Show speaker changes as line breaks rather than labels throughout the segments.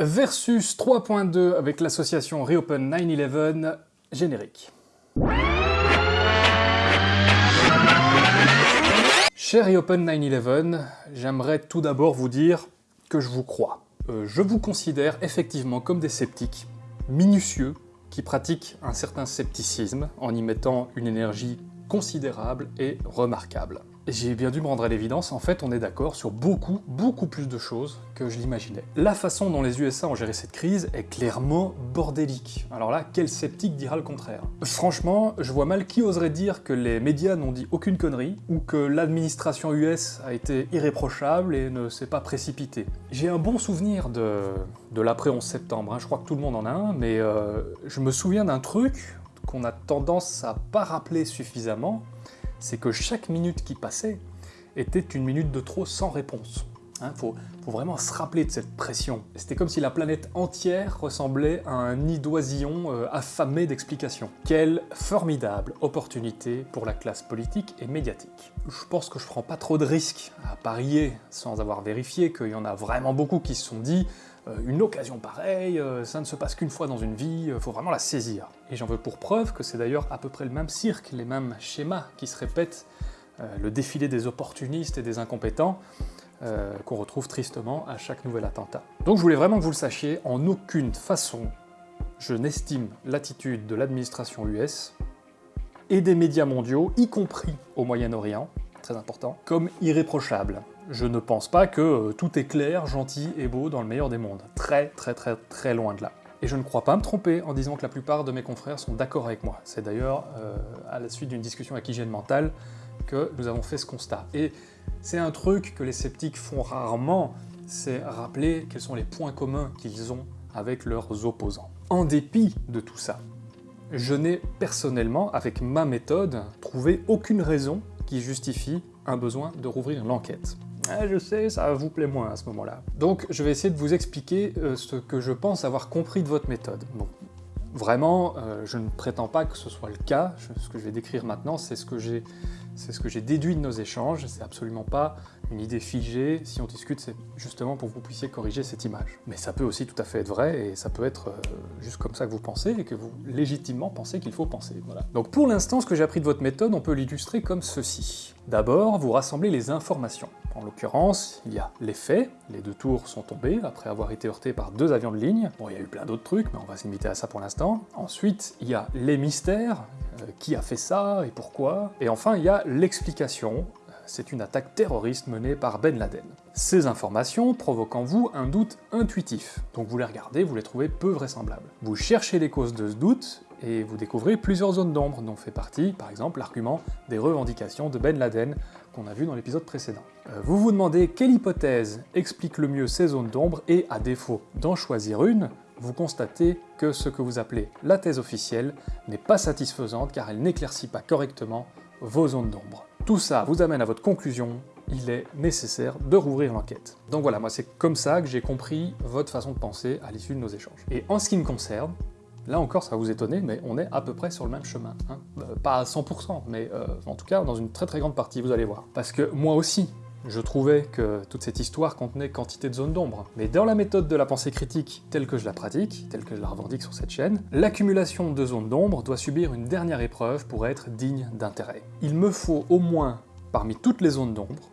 Versus 3.2 avec l'association Reopen 9-11, générique. Cher Reopen 9-11, j'aimerais tout d'abord vous dire que je vous crois. Euh, je vous considère effectivement comme des sceptiques, minutieux, qui pratiquent un certain scepticisme en y mettant une énergie considérable et remarquable. J'ai bien dû me rendre à l'évidence, en fait on est d'accord sur beaucoup, beaucoup plus de choses que je l'imaginais. La façon dont les USA ont géré cette crise est clairement bordélique. Alors là, quel sceptique dira le contraire? Franchement, je vois mal qui oserait dire que les médias n'ont dit aucune connerie, ou que l'administration US a été irréprochable et ne s'est pas précipitée. J'ai un bon souvenir de, de l'après 11 septembre, hein. je crois que tout le monde en a un, mais euh, je me souviens d'un truc qu'on a tendance à pas rappeler suffisamment, c'est que chaque minute qui passait était une minute de trop sans réponse. Il hein, faut, vraiment se rappeler de cette pression. C'était comme si la planète entière ressemblait à un nid d'oisillons euh, affamé d'explications. Quelle formidable opportunité pour la classe politique et médiatique. Je pense que je prends pas trop de risques à parier, sans avoir vérifié, qu'il y en a vraiment beaucoup qui se sont dit une occasion pareille, euh, ça ne se passe qu'une fois dans une vie, faut vraiment la saisir. Et j'en veux pour preuve que c'est d'ailleurs à peu près le même cirque, les mêmes schémas qui se répètent, le défilé des opportunistes et des incompétents, euh, qu'on retrouve tristement à chaque nouvel attentat. Donc je voulais vraiment que vous le sachiez, en aucune façon je n'estime l'attitude de l'administration US et des médias mondiaux, y compris au Moyen-Orient, très important, comme irréprochable. Je ne pense pas que euh, tout est clair, gentil et beau dans le meilleur des mondes. Très très très très loin de là. Et je ne crois pas me tromper en disant que la plupart de mes confrères sont d'accord avec moi. C'est d'ailleurs euh, à la suite d'une discussion avec Hygiène Mentale que nous avons fait ce constat. Et c'est un truc que les sceptiques font rarement, c'est rappeler quels sont les points communs qu'ils ont avec leurs opposants. En dépit de tout ça, je n'ai personnellement, avec ma méthode, trouvé aucune raison qui justifie un besoin de rouvrir l'enquête. Ah, je sais, ça vous plaît moins à ce moment-là. Donc je vais essayer de vous expliquer euh, ce que je pense avoir compris de votre méthode. Vraiment, euh, je ne prétends pas que ce soit le cas, ce que je vais décrire maintenant, c'est ce que j'ai déduit de nos échanges, c'est absolument pas une idée figée, si on discute c'est justement pour que vous puissiez corriger cette image. Mais ça peut aussi tout à fait être vrai, et ça peut être euh, juste comme ça que vous pensez, et que vous légitimement pensez qu'il faut penser. Donc pour l'instant, ce que j'ai appris de votre méthode, on peut l'illustrer comme ceci. D'abord, vous rassemblez les informations. En l'occurrence, il y a les faits, les deux tours sont tombés après avoir été heurtés par deux avions de ligne. Bon, il y a eu plein d'autres trucs, mais on va se à ça pour l'instant. Ensuite, il y a les mystères, euh, qui a fait ça et pourquoi? Et enfin, il y a l'explication, c'est une attaque terroriste menée par Ben Laden. Ces informations provoquent en vous un doute intuitif, donc vous les regardez, vous les trouvez peu vraisemblables. Vous cherchez les causes de ce doute, et vous découvrez plusieurs zones d'ombre, dont fait partie, par exemple, l'argument des revendications de Ben Laden, qu'on a vu dans l'épisode précédent. Euh, vous vous demandez quelle hypothèse explique le mieux ces zones d'ombre, et à défaut d'en choisir une, vous constatez que ce que vous appelez la thèse officielle n'est pas satisfaisante car elle n'éclaircit pas correctement vos zones d'ombre. Tout ça vous amène à votre conclusion, il est nécessaire de rouvrir l'enquête. Donc voilà, moi c'est comme ça que j'ai compris votre façon de penser à l'issue de nos échanges. Et en ce qui me concerne, là encore ça va vous étonner, mais on est à peu près sur le même chemin. Hein. Euh, pas à 100%, mais euh, en tout cas dans une très très grande partie, vous allez voir. Parce que moi aussi, je trouvais que toute cette histoire contenait quantité de zones d'ombre. Mais dans la méthode de la pensée critique telle que je la pratique, telle que je la revendique sur cette chaîne, l'accumulation de zones d'ombre doit subir une dernière épreuve pour être digne d'intérêt. Il me faut au moins, parmi toutes les zones d'ombre,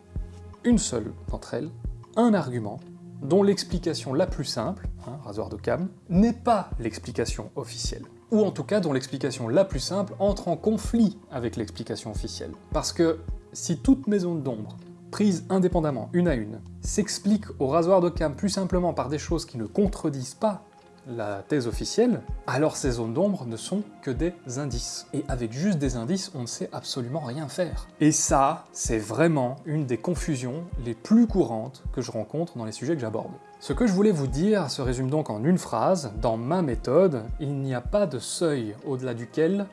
une seule d'entre elles, un argument dont l'explication la plus simple, hein, rasoir de cam, n'est pas l'explication officielle. Ou en tout cas dont l'explication la plus simple entre en conflit avec l'explication officielle. Parce que si toutes mes zones d'ombre prises indépendamment, une à une, s'expliquent au rasoir de cam plus simplement par des choses qui ne contredisent pas la thèse officielle, alors ces zones d'ombre ne sont que des indices. Et avec juste des indices, on ne sait absolument rien faire. Et ça, c'est vraiment une des confusions les plus courantes que je rencontre dans les sujets que j'aborde. Ce que je voulais vous dire se résume donc en une phrase, dans ma méthode, il n'y a pas de seuil au-delà duquel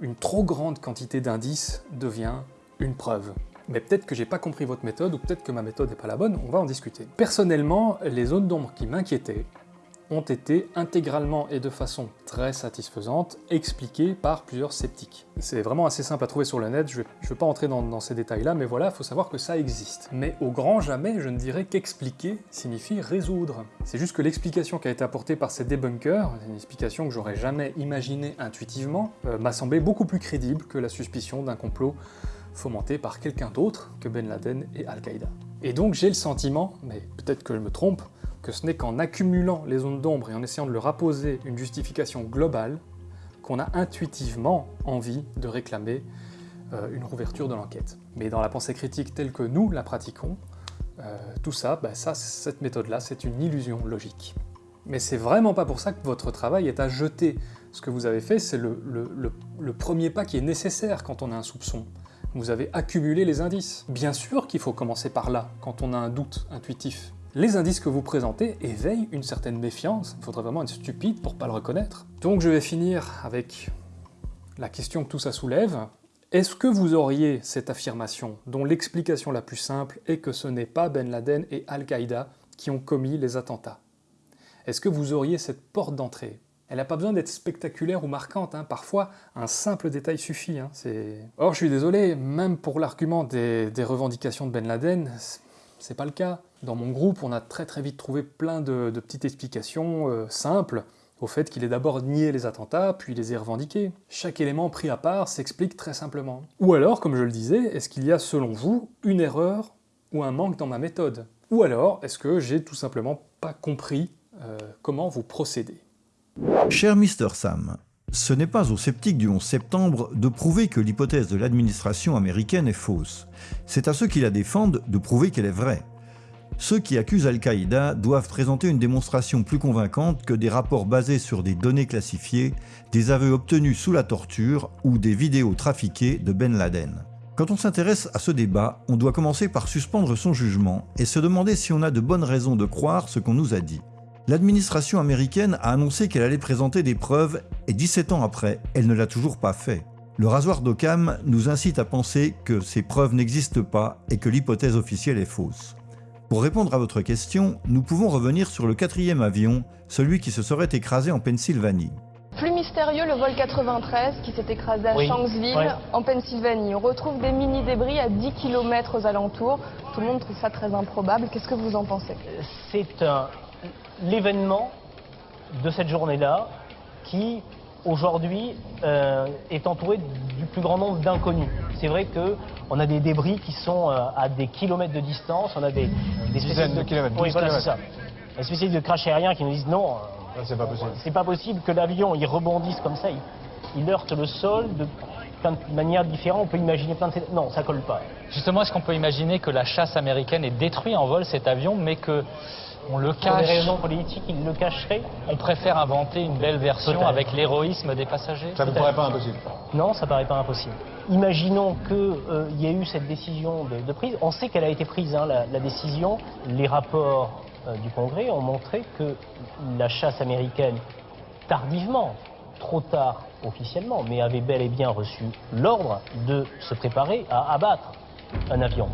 une trop grande quantité d'indices devient une preuve mais peut-être que j'ai pas compris votre méthode, ou peut-être que ma méthode n'est pas la bonne, on va en discuter. Personnellement, les zones d'ombre qui m'inquiétaient ont été intégralement et de façon très satisfaisante expliquées par plusieurs sceptiques. C'est vraiment assez simple à trouver sur le net, je ne vais, pas entrer dans, ces détails-là, mais voilà, il faut savoir que ça existe. Mais au grand jamais, je ne dirais qu'expliquer signifie résoudre. C'est juste que l'explication qui a été apportée par ces debunkers, une explication que j'aurais jamais imaginée intuitivement, euh, m'a semblé beaucoup plus crédible que la suspicion d'un complot fomenté par quelqu'un d'autre que Ben Laden et Al-Qaïda. Et donc j'ai le sentiment, mais peut-être que je me trompe, que ce n'est qu'en accumulant les zones d'ombre et en essayant de leur apposer une justification globale qu'on a intuitivement envie de réclamer euh, une rouverture de l'enquête. Mais dans la pensée critique telle que nous la pratiquons, euh, tout ça, bah ça cette méthode-là, c'est une illusion logique. Mais c'est vraiment pas pour ça que votre travail est à jeter. Ce que vous avez fait, c'est le, le premier pas qui est nécessaire quand on a un soupçon. Vous avez accumulé les indices. Bien sûr qu'il faut commencer par là, quand on a un doute intuitif. Les indices que vous présentez éveillent une certaine méfiance, il faudrait vraiment être stupide pour pas le reconnaître. Donc je vais finir avec la question que tout ça soulève. Est-ce que vous auriez cette affirmation, dont l'explication la plus simple est que ce n'est pas Ben Laden et Al-Qaïda qui ont commis les attentats? Est-ce que vous auriez cette porte d'entrée? Elle n'a pas besoin d'être spectaculaire ou marquante, hein. parfois un simple détail suffit. Hein. Or, je suis désolé, même pour l'argument des, revendications de Ben Laden, c'est pas le cas. Dans mon groupe, on a très très vite trouvé plein de, petites explications euh, simples au fait qu'il ait d'abord nié les attentats, puis les ait revendiqués. Chaque élément pris à part s'explique très simplement. Ou alors, comme je le disais, est-ce qu'il y a selon vous une erreur ou un manque dans ma méthode? Ou alors, est-ce que j'ai tout simplement pas compris euh, comment vous procédez?
Cher Mr. Sam, ce n'est pas aux sceptiques du 11 septembre de prouver que l'hypothèse de l'administration américaine est fausse. C'est à ceux qui la défendent de prouver qu'elle est vraie. Ceux qui accusent Al-Qaïda doivent présenter une démonstration plus convaincante que des rapports basés sur des données classifiées, des aveux obtenus sous la torture ou des vidéos trafiquées de Ben Laden. Quand on s'intéresse à ce débat, on doit commencer par suspendre son jugement et se demander si on a de bonnes raisons de croire ce qu'on nous a dit. L'administration américaine a annoncé qu'elle allait présenter des preuves et 17 ans après, elle ne l'a toujours pas fait. Le rasoir d'Occam nous incite à penser que ces preuves n'existent pas et que l'hypothèse officielle est fausse. Pour répondre à votre question, nous pouvons revenir sur le quatrième avion, celui qui se serait écrasé en Pennsylvanie.
Plus mystérieux, le vol 93 qui s'est écrasé à Shanksville, en Pennsylvanie. On retrouve des mini-débris à 10 km aux alentours. Tout le monde trouve ça très improbable. Qu'est-ce que vous en pensez?
C'est un, l'événement de cette journée-là qui, aujourd'hui, euh, est entouré du plus grand nombre d'inconnus. C'est vrai qu'on a des débris qui sont euh, à des kilomètres de distance, on a des,
des spécialistes
de,
kilomètres.
Oui, voilà, c'est ça. Des spécialistes de crash aérien qui nous disent non,
euh, c'est pas possible.
C'est pas possible que l'avion il rebondisse comme ça, il, heurte le sol de plein de manières différentes. On peut imaginer plein de non, ça colle pas.
Justement, est-ce qu'on peut imaginer que la chasse américaine ait détruit en vol cet avion, mais que on le cache.
Pour des raisons politiques, il le cacherait.
On préfère inventer une belle version avec l'héroïsme des passagers
Ça ne paraît pas impossible?
Non, ça ne paraît pas impossible. Imaginons qu'il euh, y ait eu cette décision de, prise. On sait qu'elle a été prise, hein, la, décision. Les rapports euh, du Congrès ont montré que la chasse américaine, tardivement, trop tard officiellement, mais avait bel et bien reçu l'ordre de se préparer à abattre un avion.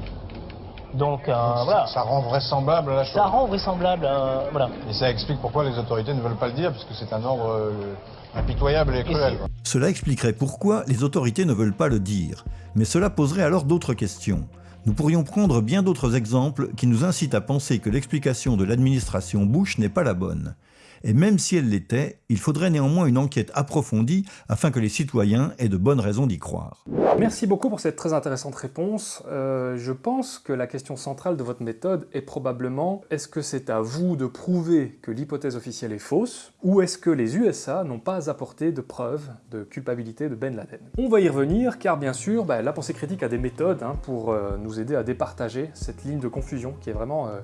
Donc, euh, voilà.
Ça rend vraisemblable la chose.
Ça rend vraisemblable, euh, voilà.
Et ça explique pourquoi les autorités ne veulent pas le dire, puisque c'est un ordre euh, impitoyable et cruel.
Cela expliquerait pourquoi les autorités ne veulent pas le dire. Mais cela poserait alors d'autres questions. Nous pourrions prendre bien d'autres exemples qui nous incitent à penser que l'explication de l'administration Bush n'est pas la bonne et même si elle l'était, il faudrait néanmoins une enquête approfondie afin que les citoyens aient de bonnes raisons d'y croire.
Merci beaucoup pour cette très intéressante réponse. Euh, je pense que la question centrale de votre méthode est probablement est-ce que c'est à vous de prouver que l'hypothèse officielle est fausse ou est-ce que les USA n'ont pas apporté de preuves de culpabilité de Ben Laden? On va y revenir car bien sûr, bah, la pensée critique a des méthodes hein, pour euh, nous aider à départager cette ligne de confusion qui est vraiment... Euh,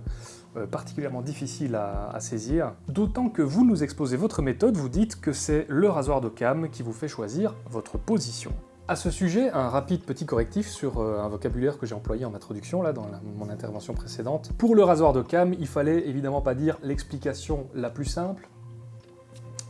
particulièrement difficile à, saisir, d'autant que vous nous exposez votre méthode, vous dites que c'est le rasoir de cam qui vous fait choisir votre position. À ce sujet, un rapide petit correctif sur euh, un vocabulaire que j'ai employé en introduction, là, dans mon intervention précédente. Pour le rasoir de cam, il fallait évidemment pas dire l'explication la plus simple,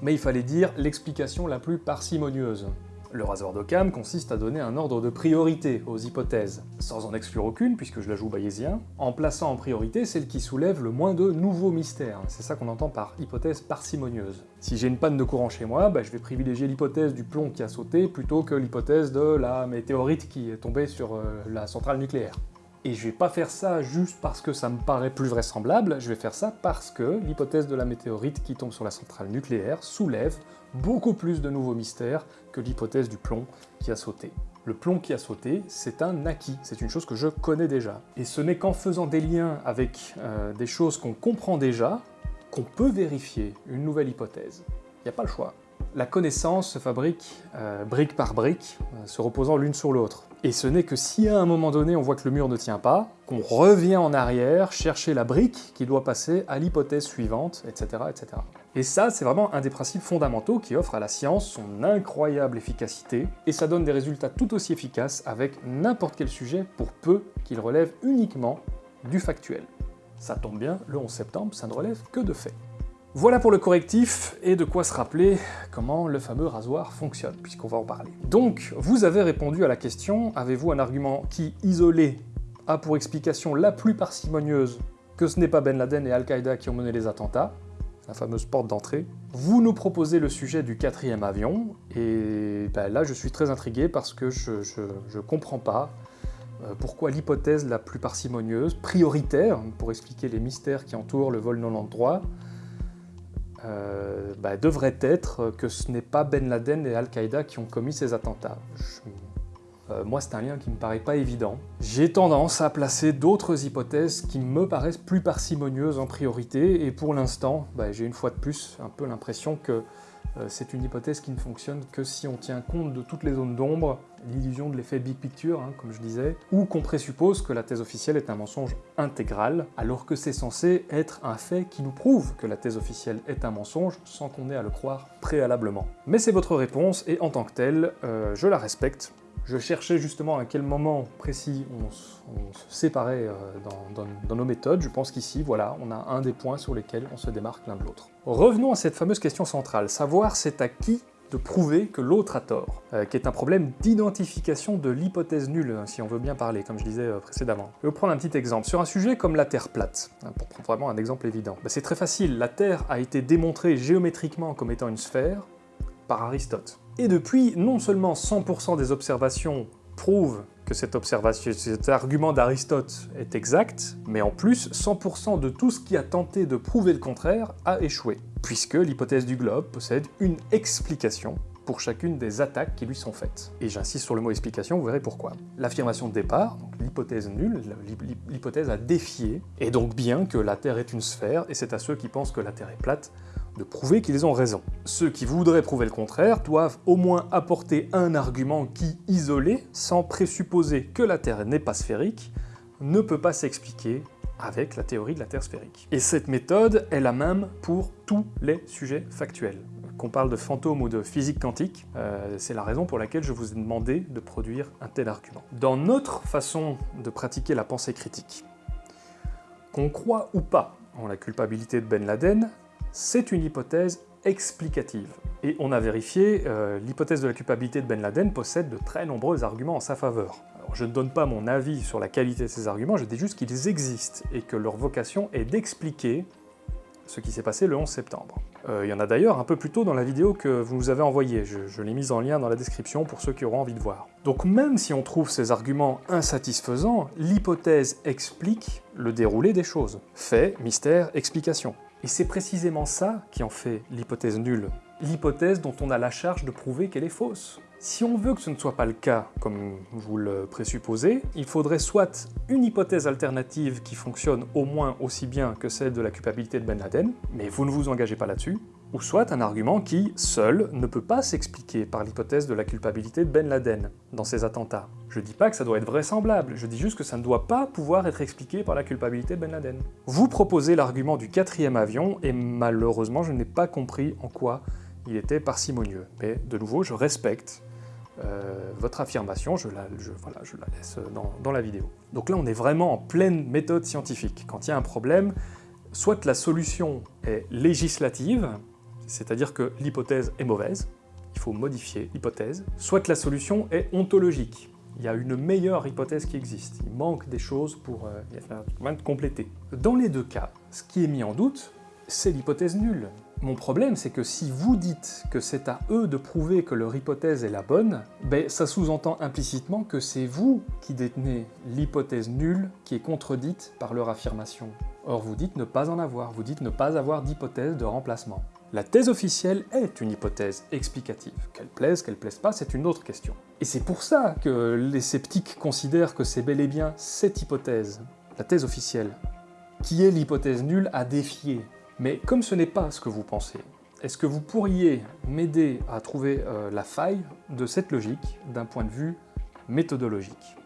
mais il fallait dire l'explication la plus parcimonieuse. Le rasoir d'Occam consiste à donner un ordre de priorité aux hypothèses, sans en exclure aucune puisque je la joue bayésien, en plaçant en priorité celle qui soulève le moins de nouveaux mystères. C'est ça qu'on entend par hypothèse parcimonieuse. Si j'ai une panne de courant chez moi, bah, je vais privilégier l'hypothèse du plomb qui a sauté plutôt que l'hypothèse de la météorite qui est tombée sur euh, la centrale nucléaire. Et je vais pas faire ça juste parce que ça me paraît plus vraisemblable, je vais faire ça parce que l'hypothèse de la météorite qui tombe sur la centrale nucléaire soulève beaucoup plus de nouveaux mystères l'hypothèse du plomb qui a sauté. Le plomb qui a sauté, c'est un acquis, c'est une chose que je connais déjà. Et ce n'est qu'en faisant des liens avec euh, des choses qu'on comprend déjà qu'on peut vérifier une nouvelle hypothèse. Il n'y a pas le choix. La connaissance se fabrique euh, brique par brique, euh, se reposant l'une sur l'autre. Et ce n'est que si à un moment donné on voit que le mur ne tient pas, qu'on revient en arrière chercher la brique qui doit passer à l'hypothèse suivante, etc., etc. Et ça, c'est vraiment un des principes fondamentaux qui offre à la science son incroyable efficacité, et ça donne des résultats tout aussi efficaces avec n'importe quel sujet pour peu qu'il relève uniquement du factuel. Ça tombe bien, le 11 septembre, ça ne relève que de faits. Voilà pour le correctif et de quoi se rappeler comment le fameux rasoir fonctionne, puisqu'on va en parler. Donc, vous avez répondu à la question, avez-vous un argument qui, isolé, a pour explication la plus parcimonieuse que ce n'est pas Ben Laden et Al-Qaïda qui ont mené les attentats, la fameuse porte d'entrée? Vous nous proposez le sujet du quatrième avion, et ben là je suis très intrigué parce que je, ne comprends pas euh, pourquoi l'hypothèse la plus parcimonieuse, prioritaire, pour expliquer les mystères qui entourent le vol non endroit, euh, bah, devrait être que ce n'est pas Ben Laden et Al-Qaïda qui ont commis ces attentats. Euh, moi, c'est un lien qui me paraît pas évident. J'ai tendance à placer d'autres hypothèses qui me paraissent plus parcimonieuses en priorité, et pour l'instant, bah, j'ai une fois de plus un peu l'impression que c'est une hypothèse qui ne fonctionne que si on tient compte de toutes les zones d'ombre, l'illusion de l'effet big picture, hein, comme je disais, ou qu'on présuppose que la thèse officielle est un mensonge intégral, alors que c'est censé être un fait qui nous prouve que la thèse officielle est un mensonge sans qu'on ait à le croire préalablement. Mais c'est votre réponse, et en tant que telle, euh, je la respecte, je cherchais justement à quel moment précis on, se séparait euh, dans, nos méthodes. Je pense qu'ici, voilà, on a un des points sur lesquels on se démarque l'un de l'autre. Revenons à cette fameuse question centrale, savoir c'est à qui de prouver que l'autre a tort, euh, qui est un problème d'identification de l'hypothèse nulle, hein, si on veut bien parler, comme je disais euh, précédemment. Je vais vous prendre un petit exemple. Sur un sujet comme la Terre plate, hein, pour prendre vraiment un exemple évident, bah, c'est très facile, la Terre a été démontrée géométriquement comme étant une sphère par Aristote. Et depuis, non seulement 100% des observations prouvent que cet argument d'Aristote est exact, mais en plus, 100% de tout ce qui a tenté de prouver le contraire a échoué, puisque l'hypothèse du globe possède une explication pour chacune des attaques qui lui sont faites. Et j'insiste sur le mot explication, vous verrez pourquoi. L'affirmation de départ, l'hypothèse nulle, l'hypothèse à défier, est donc bien que la Terre est une sphère, et c'est à ceux qui pensent que la Terre est plate de prouver qu'ils ont raison. Ceux qui voudraient prouver le contraire doivent au moins apporter un argument qui, isolé, sans présupposer que la Terre n'est pas sphérique, ne peut pas s'expliquer avec la théorie de la Terre sphérique. Et cette méthode est la même pour tous les sujets factuels. Qu'on parle de fantômes ou de physique quantique, euh, c'est la raison pour laquelle je vous ai demandé de produire un tel argument. Dans notre façon de pratiquer la pensée critique, qu'on croit ou pas en la culpabilité de Ben Laden, c'est une hypothèse explicative. Et on a vérifié, euh, l'hypothèse de la culpabilité de Ben Laden possède de très nombreux arguments en sa faveur. Je ne donne pas mon avis sur la qualité de ces arguments, je dis juste qu'ils existent et que leur vocation est d'expliquer ce qui s'est passé le 11 septembre. Euh, il y en a d'ailleurs un peu plus tôt dans la vidéo que vous nous avez envoyée, je l'ai mise en lien dans la description pour ceux qui auront envie de voir. Donc même si on trouve ces arguments insatisfaisants, l'hypothèse explique le déroulé des choses. Fait, mystère, explication. Et c'est précisément ça qui en fait l'hypothèse nulle. L'hypothèse dont on a la charge de prouver qu'elle est fausse. Si on veut que ce ne soit pas le cas, comme vous le présupposez, il faudrait soit une hypothèse alternative qui fonctionne au moins aussi bien que celle de la culpabilité de Ben Laden, mais vous ne vous engagez pas là-dessus, ou soit un argument qui, seul, ne peut pas s'expliquer par l'hypothèse de la culpabilité de Ben Laden dans ces attentats. Je dis pas que ça doit être vraisemblable, je dis juste que ça ne doit pas pouvoir être expliqué par la culpabilité de Ben Laden. Vous proposez l'argument du quatrième avion, et malheureusement je n'ai pas compris en quoi il était parcimonieux. Mais de nouveau, je respecte euh, votre affirmation, je la, laisse dans la vidéo. Donc là, on est vraiment en pleine méthode scientifique. Quand il y a un problème, soit la solution est législative, c'est-à-dire que l'hypothèse est mauvaise, il faut modifier l'hypothèse, soit la solution est ontologique. Il y a une meilleure hypothèse qui existe. Il manque des choses pour euh, compléter. Dans les deux cas, ce qui est mis en doute, c'est l'hypothèse nulle. Mon problème, c'est que si vous dites que c'est à eux de prouver que leur hypothèse est la bonne, ben, ça sous-entend implicitement que c'est vous qui détenez l'hypothèse nulle qui est contredite par leur affirmation. Or, vous dites ne pas en avoir, vous dites ne pas avoir d'hypothèse de remplacement. La thèse officielle est une hypothèse explicative. Qu'elle plaise, qu'elle plaise pas, c'est une autre question. Et c'est pour ça que les sceptiques considèrent que c'est bel et bien cette hypothèse, la thèse officielle, qui est l'hypothèse nulle à défier. Mais comme ce n'est pas ce que vous pensez, est-ce que vous pourriez m'aider à trouver euh, la faille de cette logique d'un point de vue méthodologique?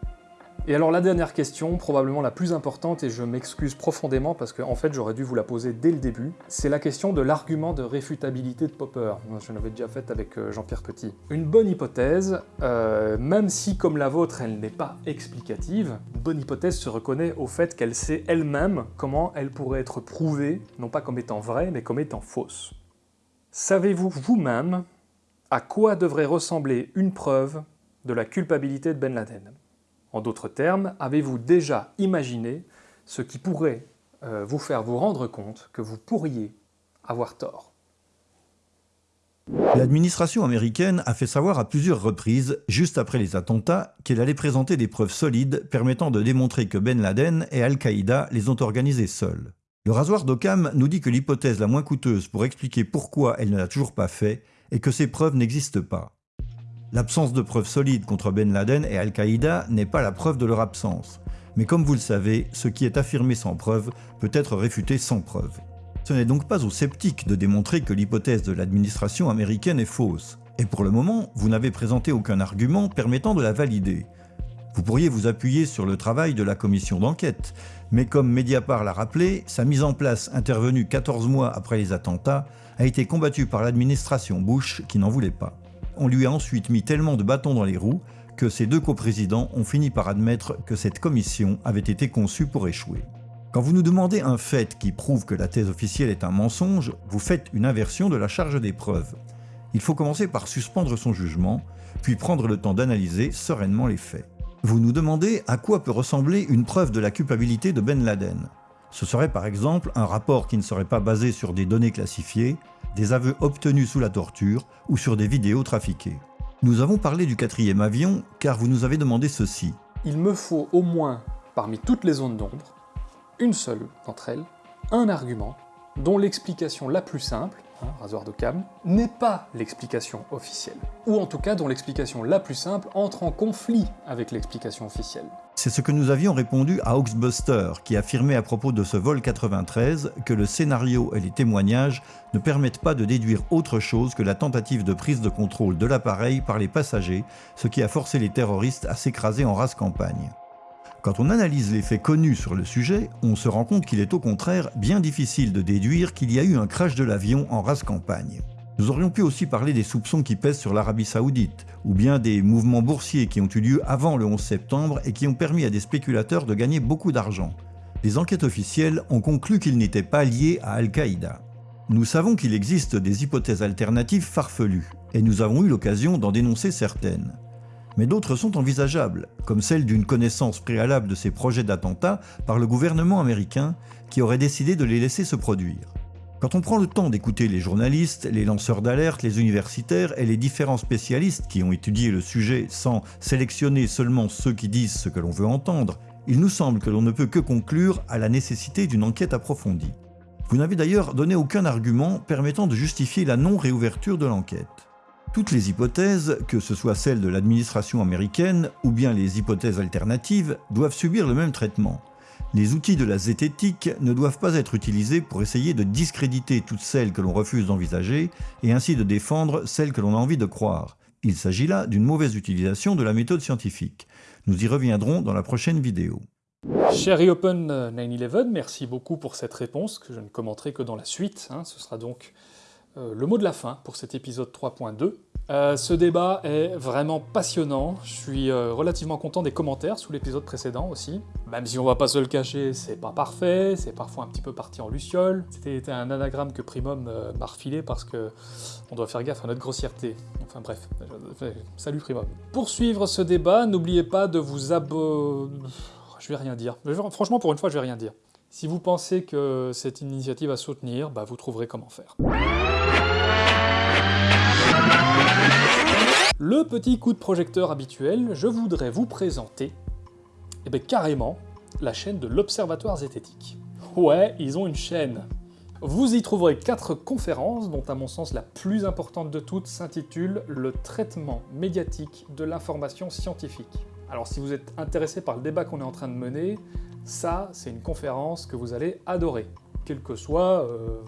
Et alors la dernière question, probablement la plus importante, et je m'excuse profondément parce qu'en en fait j'aurais dû vous la poser dès le début, c'est la question de l'argument de réfutabilité de Popper. Je l'avais déjà faite avec euh, Jean-Pierre Petit. Une bonne hypothèse, euh, même si comme la vôtre elle n'est pas explicative, une bonne hypothèse se reconnaît au fait qu'elle sait elle-même comment elle pourrait être prouvée, non pas comme étant vraie, mais comme étant fausse. Savez-vous vous-même à quoi devrait ressembler une preuve de la culpabilité de Ben Laden? En d'autres termes, avez-vous déjà imaginé ce qui pourrait euh, vous faire vous rendre compte que vous pourriez avoir tort?
L'administration américaine a fait savoir à plusieurs reprises, juste après les attentats, qu'elle allait présenter des preuves solides permettant de démontrer que Ben Laden et Al-Qaïda les ont organisés seuls. Le rasoir d'Occam nous dit que l'hypothèse la moins coûteuse pour expliquer pourquoi elle ne l'a toujours pas fait est que ces preuves n'existent pas. L'absence de preuves solides contre Ben Laden et Al-Qaïda n'est pas la preuve de leur absence. Mais comme vous le savez, ce qui est affirmé sans preuve peut être réfuté sans preuve. Ce n'est donc pas aux sceptiques de démontrer que l'hypothèse de l'administration américaine est fausse. Et pour le moment, vous n'avez présenté aucun argument permettant de la valider. Vous pourriez vous appuyer sur le travail de la commission d'enquête, mais comme Mediapart l'a rappelé, sa mise en place intervenue 14 mois après les attentats a été combattue par l'administration Bush qui n'en voulait pas on lui a ensuite mis tellement de bâtons dans les roues que ses deux coprésidents ont fini par admettre que cette commission avait été conçue pour échouer. Quand vous nous demandez un fait qui prouve que la thèse officielle est un mensonge, vous faites une inversion de la charge des preuves. Il faut commencer par suspendre son jugement, puis prendre le temps d'analyser sereinement les faits. Vous nous demandez à quoi peut ressembler une preuve de la culpabilité de Ben Laden. Ce serait par exemple un rapport qui ne serait pas basé sur des données classifiées, des aveux obtenus sous la torture ou sur des vidéos trafiquées. Nous avons parlé du quatrième avion car vous nous avez demandé ceci.
Il me faut au moins, parmi toutes les zones d'ombre, une seule d'entre elles, un argument dont l'explication la plus simple Hein, n'est pas l'explication officielle. Ou en tout cas dont l'explication la plus simple entre en conflit avec l'explication officielle.
C'est ce que nous avions répondu à Oxbuster, qui affirmait à propos de ce vol 93 que le scénario et les témoignages ne permettent pas de déduire autre chose que la tentative de prise de contrôle de l'appareil par les passagers, ce qui a forcé les terroristes à s'écraser en race campagne. Quand on analyse les faits connus sur le sujet, on se rend compte qu'il est au contraire bien difficile de déduire qu'il y a eu un crash de l'avion en race campagne. Nous aurions pu aussi parler des soupçons qui pèsent sur l'Arabie Saoudite, ou bien des mouvements boursiers qui ont eu lieu avant le 11 septembre et qui ont permis à des spéculateurs de gagner beaucoup d'argent. Les enquêtes officielles ont conclu qu'ils n'étaient pas liés à Al-Qaïda. Nous savons qu'il existe des hypothèses alternatives farfelues, et nous avons eu l'occasion d'en dénoncer certaines mais d'autres sont envisageables, comme celle d'une connaissance préalable de ces projets d'attentats par le gouvernement américain qui aurait décidé de les laisser se produire. Quand on prend le temps d'écouter les journalistes, les lanceurs d'alerte, les universitaires et les différents spécialistes qui ont étudié le sujet sans sélectionner seulement ceux qui disent ce que l'on veut entendre, il nous semble que l'on ne peut que conclure à la nécessité d'une enquête approfondie. Vous n'avez d'ailleurs donné aucun argument permettant de justifier la non-réouverture de l'enquête. Toutes les hypothèses, que ce soit celles de l'administration américaine ou bien les hypothèses alternatives, doivent subir le même traitement. Les outils de la zététique ne doivent pas être utilisés pour essayer de discréditer toutes celles que l'on refuse d'envisager et ainsi de défendre celles que l'on a envie de croire. Il s'agit là d'une mauvaise utilisation de la méthode scientifique. Nous y reviendrons dans la prochaine vidéo.
Cher Open 911, merci beaucoup pour cette réponse que je ne commenterai que dans la suite. Hein. Ce sera donc euh, le mot de la fin pour cet épisode 3.2. Euh, ce débat est vraiment passionnant, je suis euh, relativement content des commentaires sous l'épisode précédent aussi. Même si on va pas se le cacher, c'est pas parfait, c'est parfois un petit peu parti en luciole. C'était un anagramme que Primum m'a refilé parce que on doit faire gaffe à notre grossièreté. Enfin bref, salut Primum. Pour suivre ce débat, n'oubliez pas de vous abonner... Je vais rien dire. Franchement, pour une fois, je vais rien dire. Si vous pensez que c'est une initiative à soutenir, bah, vous trouverez comment faire. Le petit coup de projecteur habituel, je voudrais vous présenter, eh bien carrément, la chaîne de l'Observatoire zététique. Ouais, ils ont une chaîne. Vous y trouverez quatre conférences, dont à mon sens la plus importante de toutes s'intitule « Le traitement médiatique de l'information scientifique ». Alors si vous êtes intéressé par le débat qu'on est en train de mener, ça, c'est une conférence que vous allez adorer, quel que soit euh,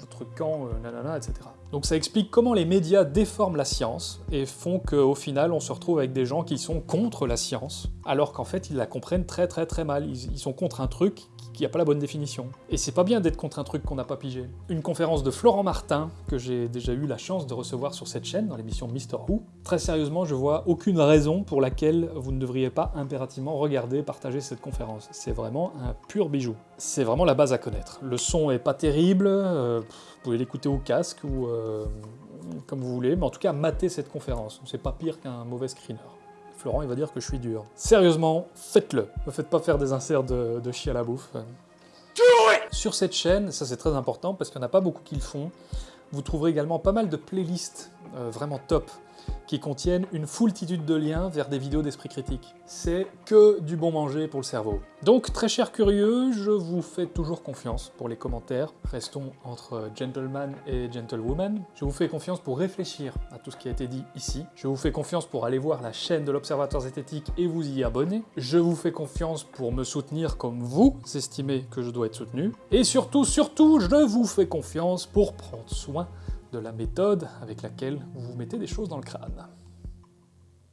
votre camp, euh, nanana, etc. Donc ça explique comment les médias déforment la science et font qu'au final on se retrouve avec des gens qui sont contre la science, alors qu'en fait ils la comprennent très très très mal. Ils, sont contre un truc qui n'a pas la bonne définition. Et c'est pas bien d'être contre un truc qu'on n'a pas pigé. Une conférence de Florent Martin, que j'ai déjà eu la chance de recevoir sur cette chaîne, dans l'émission Mister Who. Très sérieusement, je vois aucune raison pour laquelle vous ne devriez pas impérativement regarder, partager cette conférence. C'est vraiment un pur bijou. C'est vraiment la base à connaître. Le son est pas terrible, euh, vous pouvez l'écouter au casque ou euh, comme vous voulez, mais en tout cas, matez cette conférence. C'est pas pire qu'un mauvais screener. Florent, il va dire que je suis dur. Sérieusement, faites-le. Ne faites pas faire des inserts de, de chi à la bouffe. Sur cette chaîne, ça c'est très important parce qu'il n'y en a pas beaucoup qui le font, vous trouverez également pas mal de playlists euh, vraiment top qui contiennent une foultitude de liens vers des vidéos d'esprit critique. C'est que du bon manger pour le cerveau. Donc, très chers curieux, je vous fais toujours confiance pour les commentaires. Restons entre gentleman et gentlewoman. Je vous fais confiance pour réfléchir à tout ce qui a été dit ici. Je vous fais confiance pour aller voir la chaîne de l'Observatoire zététique et vous y abonner. Je vous fais confiance pour me soutenir comme vous estimez que je dois être soutenu. Et surtout, surtout, je vous fais confiance pour prendre soin de la méthode avec laquelle vous vous mettez des choses dans le crâne.